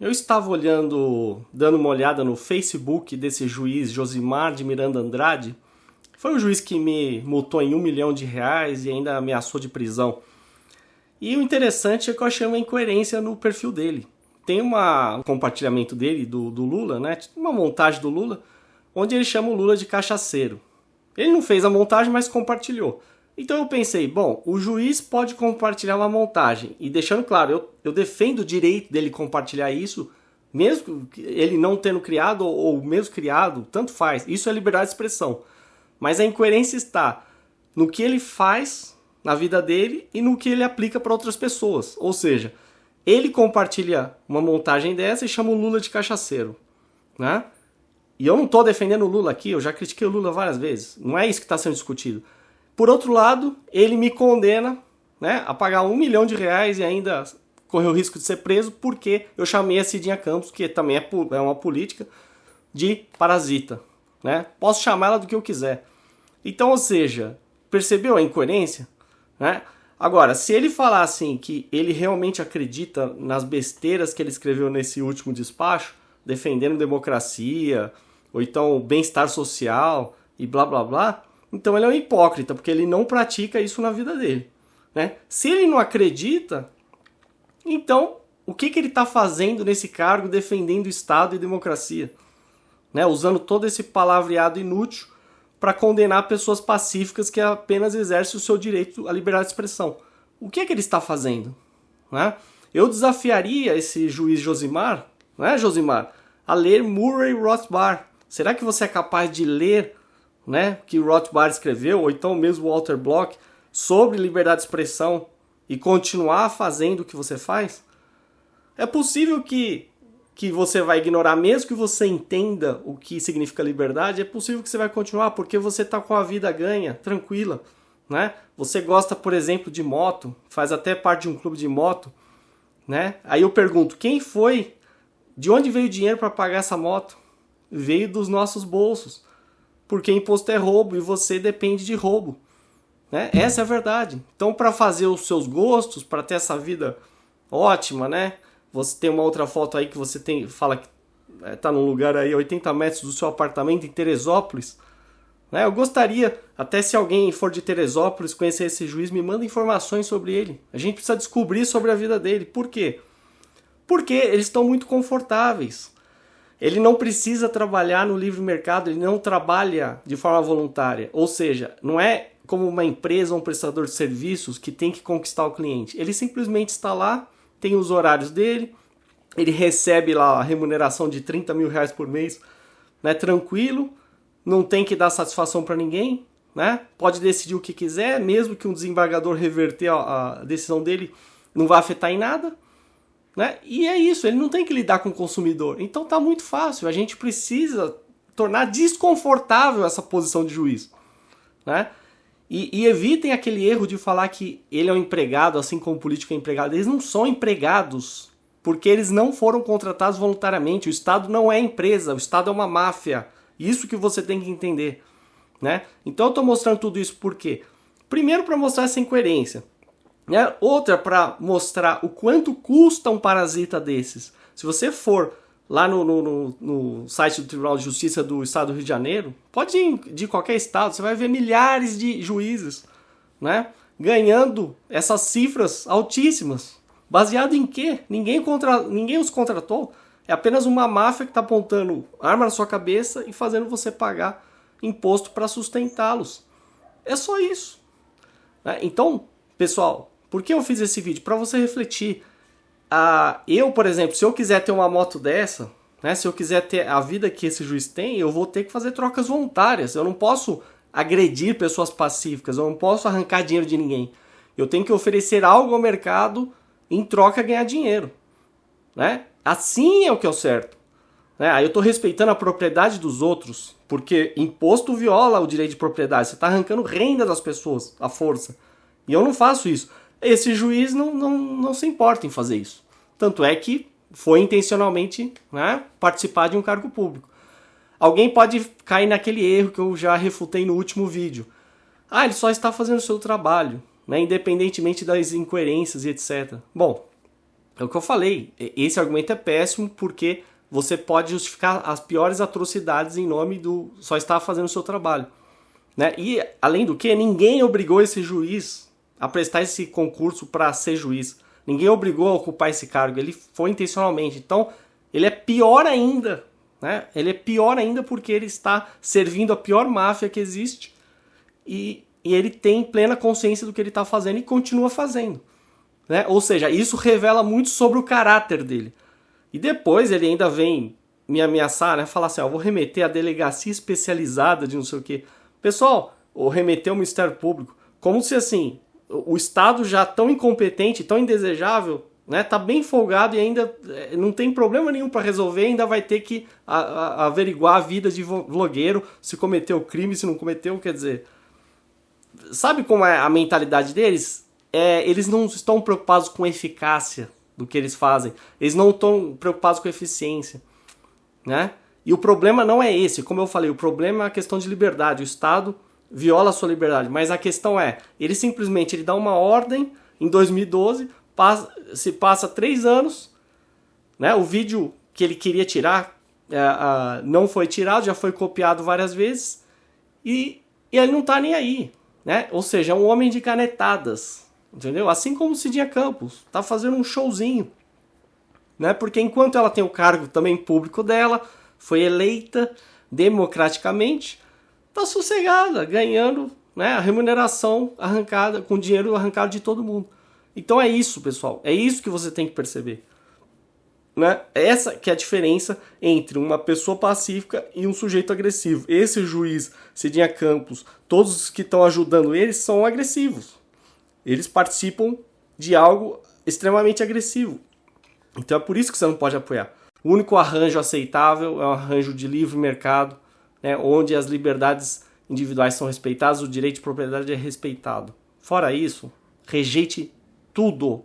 eu estava olhando, dando uma olhada no Facebook desse juiz Josimar de Miranda Andrade. Foi o juiz que me multou em um milhão de reais e ainda ameaçou de prisão. E o interessante é que eu achei uma incoerência no perfil dele. Tem uma, um compartilhamento dele, do, do Lula, né? Uma montagem do Lula, onde ele chama o Lula de cachaceiro. Ele não fez a montagem, mas compartilhou. Então eu pensei, bom, o juiz pode compartilhar uma montagem. E deixando claro, eu, eu defendo o direito dele compartilhar isso, mesmo ele não tendo criado ou, ou mesmo criado, tanto faz. Isso é liberdade de expressão. Mas a incoerência está no que ele faz na vida dele e no que ele aplica para outras pessoas. Ou seja, ele compartilha uma montagem dessa e chama o Lula de cachaceiro. Né? E eu não estou defendendo o Lula aqui, eu já critiquei o Lula várias vezes. Não é isso que está sendo discutido. Por outro lado, ele me condena né, a pagar um milhão de reais e ainda correr o risco de ser preso porque eu chamei a Cidinha Campos, que também é, é uma política, de parasita. Né? Posso chamar ela do que eu quiser. Então, ou seja, percebeu a incoerência? Né? Agora, se ele falar assim que ele realmente acredita nas besteiras que ele escreveu nesse último despacho, defendendo democracia, ou então bem-estar social e blá blá blá, então ele é um hipócrita, porque ele não pratica isso na vida dele. Né? Se ele não acredita, então o que, que ele está fazendo nesse cargo defendendo Estado e democracia? Né? Usando todo esse palavreado inútil para condenar pessoas pacíficas que apenas exercem o seu direito à liberdade de expressão. O que, é que ele está fazendo? Né? Eu desafiaria esse juiz Josimar, né, Josimar, a ler Murray Rothbard. Será que você é capaz de ler né, que Rothbard escreveu, ou então mesmo Walter Block, sobre liberdade de expressão e continuar fazendo o que você faz? É possível que, que você vai ignorar, mesmo que você entenda o que significa liberdade, é possível que você vai continuar, porque você está com a vida ganha, tranquila. Né? Você gosta, por exemplo, de moto, faz até parte de um clube de moto, né? Aí eu pergunto, quem foi? De onde veio o dinheiro para pagar essa moto? Veio dos nossos bolsos porque imposto é roubo e você depende de roubo. Né? Essa é a verdade. Então, para fazer os seus gostos, para ter essa vida ótima, né? Você tem uma outra foto aí que você tem, fala que está num lugar aí 80 metros do seu apartamento em Teresópolis. Né? Eu gostaria, até se alguém for de Teresópolis conhecer esse juiz, me manda informações sobre ele. A gente precisa descobrir sobre a vida dele. Por quê? Porque eles estão muito confortáveis. Ele não precisa trabalhar no livre mercado, ele não trabalha de forma voluntária. Ou seja, não é como uma empresa ou um prestador de serviços que tem que conquistar o cliente. Ele simplesmente está lá, tem os horários dele, ele recebe lá a remuneração de 30 mil reais por mês, né, tranquilo, não tem que dar satisfação para ninguém, né? Pode decidir o que quiser, mesmo que um desembargador reverter a, a decisão dele, não vai afetar em nada. Né? E é isso, ele não tem que lidar com o consumidor. Então tá muito fácil, a gente precisa tornar desconfortável essa posição de juiz. Né? E, e, evitem aquele erro de falar que ele é um empregado, assim como o político é empregado. Eles não são empregados, porque eles não foram contratados voluntariamente. O Estado não é empresa, o Estado é uma máfia. Isso que você tem que entender. Né? Então eu estou mostrando tudo isso por quê? Primeiro para mostrar essa incoerência. Né? Outra para mostrar o quanto custa um parasita desses. Se você for lá no, no, no, site do Tribunal de Justiça do Estado do Rio de Janeiro, pode ir de qualquer estado, você vai ver milhares de juízes né? ganhando essas cifras altíssimas. Baseado em quê? Ninguém, contra... Ninguém os contratou. É apenas uma máfia que está apontando arma na sua cabeça e fazendo você pagar imposto para sustentá-los. É só isso. Né? Então, pessoal, por que eu fiz esse vídeo? Para você refletir. Ah, eu, por exemplo, se eu quiser ter uma moto dessa, né, se eu quiser ter a vida que esse juiz tem, eu vou ter que fazer trocas voluntárias. Eu não posso agredir pessoas pacíficas, eu não posso arrancar dinheiro de ninguém. Eu tenho que oferecer algo ao mercado em troca ganhar dinheiro. Né? Assim é o que é o certo. Né? Aí eu estou respeitando a propriedade dos outros, porque imposto viola o direito de propriedade. Você está arrancando renda das pessoas, à força. E eu não faço isso. Esse juiz não, não, não se importa em fazer isso. Tanto é que foi intencionalmente né, participar de um cargo público. Alguém pode cair naquele erro que eu já refutei no último vídeo. Ah, ele só está fazendo o seu trabalho, né, independentemente das incoerências e etc. Bom, É o que eu falei. Esse argumento é péssimo porque você pode justificar as piores atrocidades em nome do só estar fazendo o seu trabalho. Né? E, além do que, ninguém obrigou esse juiz a prestar esse concurso para ser juiz. Ninguém obrigou a ocupar esse cargo. Ele foi intencionalmente. Então, ele é pior ainda. Né? Ele é pior ainda porque ele está servindo a pior máfia que existe e, e ele tem plena consciência do que ele está fazendo e continua fazendo. Né? Ou seja, isso revela muito sobre o caráter dele. E depois ele ainda vem me ameaçar, né? Falar assim, ó, vou remeter à delegacia especializada de não sei o quê. Pessoal, ou remeter ao Ministério Público. Como se assim, o Estado já tão incompetente, tão indesejável, né? Tá bem folgado e ainda eh, não tem problema nenhum para resolver, ainda vai ter que a, a, averiguar a vida de vlogueiro, se cometeu crime, se não cometeu, quer dizer. Sabe como é a mentalidade deles? É, eles não estão preocupados com eficácia do que eles fazem. Eles não estão preocupados com eficiência, né? E o problema não é esse, como eu falei, o problema é a questão de liberdade. O Estado viola a sua liberdade, mas a questão é, ele simplesmente ele dá uma ordem em 2012, passa, se passa três anos, né? O vídeo que ele queria tirar é, não foi tirado, já foi copiado várias vezes e, e ele não está nem aí, né? Ou seja, é um homem de canetadas, entendeu? Assim como Cidinha Campos, tá fazendo um showzinho, né? Porque enquanto ela tem o cargo também público dela, foi eleita democraticamente, tá sossegada, ganhando, né, a remuneração arrancada com dinheiro arrancado de todo mundo. Então é isso, pessoal. É isso que você tem que perceber. Né? Essa que é a diferença entre uma pessoa pacífica e um sujeito agressivo. Esse juiz, Cidinha Campos, todos os que estão ajudando eles são agressivos. Eles participam de algo extremamente agressivo. Então é por isso que você não pode apoiar. O único arranjo aceitável é um arranjo de livre mercado, né, onde as liberdades individuais são respeitadas, o direito de propriedade é respeitado. Fora isso, rejeite tudo